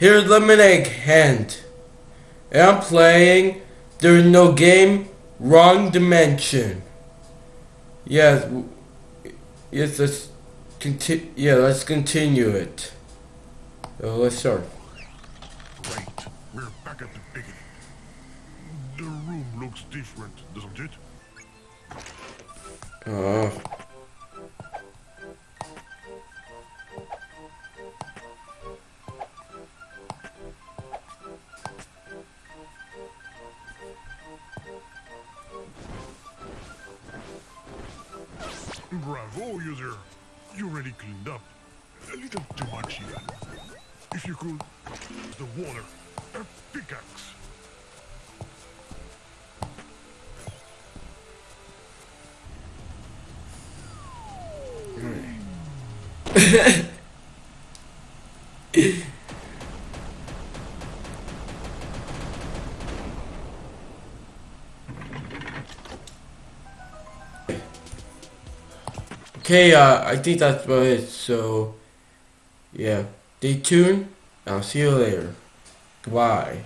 here's Lemonade Hand. And I'm playing There's No Game, Wrong Dimension. Yes, yes, let's continue. Yeah, let's continue it. So let's start. Right, we're back at the beginning. The room looks different, doesn't it? Uh, Bravo, user. You already cleaned up. A little too much even. If you could... The water. A pickaxe. okay, uh, I think that's about it. So, yeah, stay tuned. I'll see you later. Goodbye.